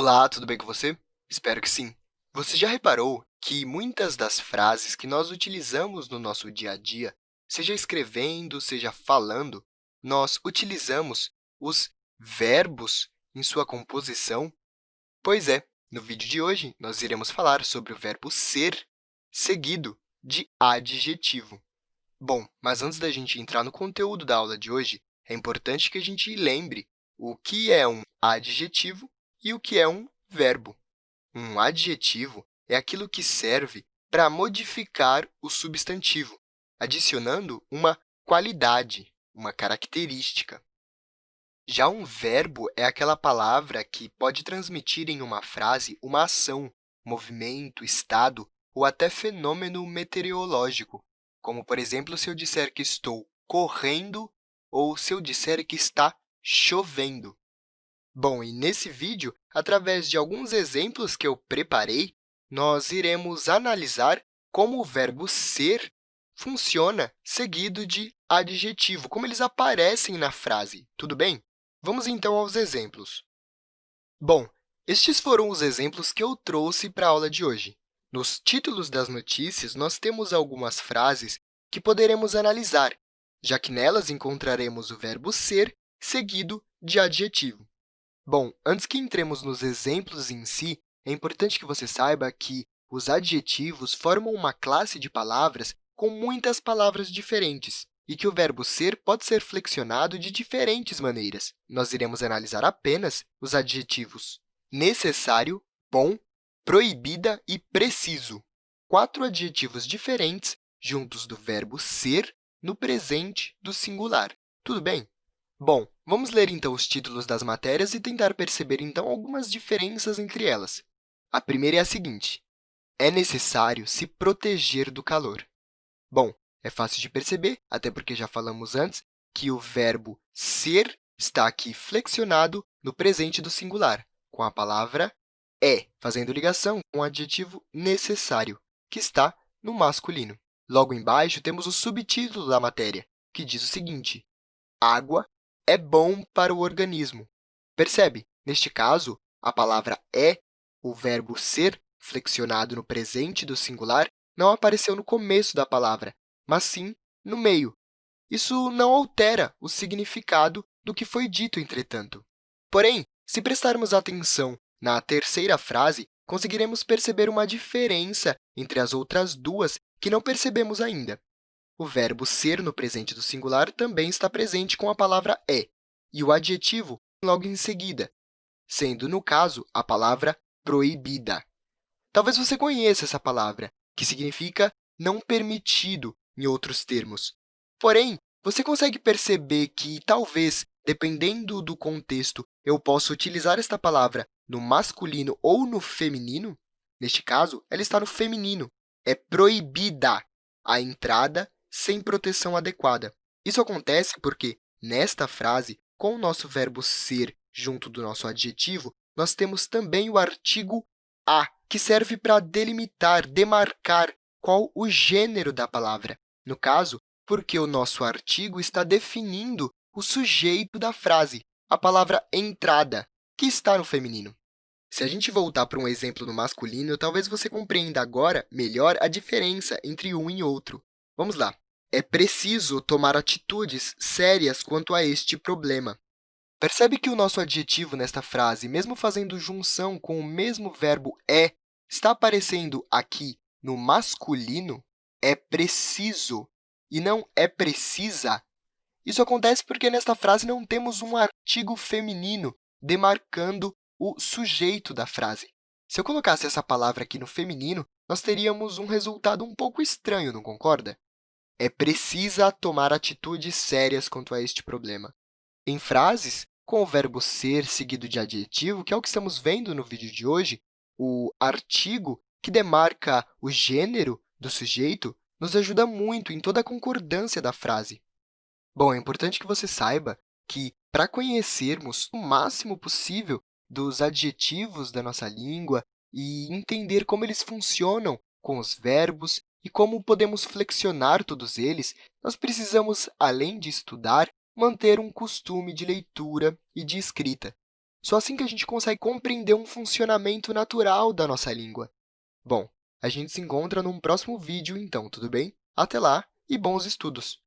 Olá, tudo bem com você? Espero que sim. Você já reparou que muitas das frases que nós utilizamos no nosso dia a dia, seja escrevendo, seja falando, nós utilizamos os verbos em sua composição? Pois é, no vídeo de hoje, nós iremos falar sobre o verbo ser seguido de adjetivo. Bom, mas antes da gente entrar no conteúdo da aula de hoje, é importante que a gente lembre o que é um adjetivo e o que é um verbo. Um adjetivo é aquilo que serve para modificar o substantivo, adicionando uma qualidade, uma característica. Já um verbo é aquela palavra que pode transmitir em uma frase uma ação, movimento, estado ou até fenômeno meteorológico, como, por exemplo, se eu disser que estou correndo ou se eu disser que está chovendo. Bom, e nesse vídeo, através de alguns exemplos que eu preparei, nós iremos analisar como o verbo ser funciona seguido de adjetivo, como eles aparecem na frase, tudo bem? Vamos, então, aos exemplos. Bom, estes foram os exemplos que eu trouxe para a aula de hoje. Nos títulos das notícias, nós temos algumas frases que poderemos analisar, já que nelas encontraremos o verbo ser seguido de adjetivo. Bom, antes que entremos nos exemplos em si, é importante que você saiba que os adjetivos formam uma classe de palavras com muitas palavras diferentes e que o verbo ser pode ser flexionado de diferentes maneiras. Nós iremos analisar apenas os adjetivos necessário, bom, proibida e preciso, quatro adjetivos diferentes juntos do verbo ser no presente do singular. Tudo bem? Bom, vamos ler, então, os títulos das matérias e tentar perceber, então, algumas diferenças entre elas. A primeira é a seguinte. É necessário se proteger do calor. Bom, é fácil de perceber, até porque já falamos antes, que o verbo ser está aqui flexionado no presente do singular, com a palavra é, fazendo ligação com o adjetivo necessário, que está no masculino. Logo embaixo, temos o subtítulo da matéria, que diz o seguinte, água é bom para o organismo. Percebe? Neste caso, a palavra é, o verbo ser, flexionado no presente do singular, não apareceu no começo da palavra, mas sim no meio. Isso não altera o significado do que foi dito, entretanto. Porém, se prestarmos atenção na terceira frase, conseguiremos perceber uma diferença entre as outras duas que não percebemos ainda. O verbo ser no presente do singular também está presente com a palavra é, e o adjetivo logo em seguida, sendo, no caso, a palavra proibida. Talvez você conheça essa palavra, que significa não permitido, em outros termos. Porém, você consegue perceber que, talvez, dependendo do contexto, eu possa utilizar esta palavra no masculino ou no feminino? Neste caso, ela está no feminino. É proibida a entrada sem proteção adequada. Isso acontece porque, nesta frase, com o nosso verbo ser junto do nosso adjetivo, nós temos também o artigo a, que serve para delimitar, demarcar qual o gênero da palavra. No caso, porque o nosso artigo está definindo o sujeito da frase, a palavra entrada, que está no feminino. Se a gente voltar para um exemplo no masculino, talvez você compreenda agora melhor a diferença entre um e outro. Vamos lá. É preciso tomar atitudes sérias quanto a este problema. Percebe que o nosso adjetivo nesta frase, mesmo fazendo junção com o mesmo verbo é, está aparecendo aqui no masculino? É preciso e não é precisa. Isso acontece porque nesta frase não temos um artigo feminino demarcando o sujeito da frase. Se eu colocasse essa palavra aqui no feminino, nós teríamos um resultado um pouco estranho, não concorda? É precisa tomar atitudes sérias quanto a este problema. Em frases com o verbo ser seguido de adjetivo, que é o que estamos vendo no vídeo de hoje, o artigo que demarca o gênero do sujeito nos ajuda muito em toda a concordância da frase. Bom, é importante que você saiba que, para conhecermos o máximo possível dos adjetivos da nossa língua e entender como eles funcionam com os verbos e como podemos flexionar todos eles, nós precisamos, além de estudar, manter um costume de leitura e de escrita. Só assim que a gente consegue compreender um funcionamento natural da nossa língua. Bom, a gente se encontra num próximo vídeo, então, tudo bem? Até lá e bons estudos!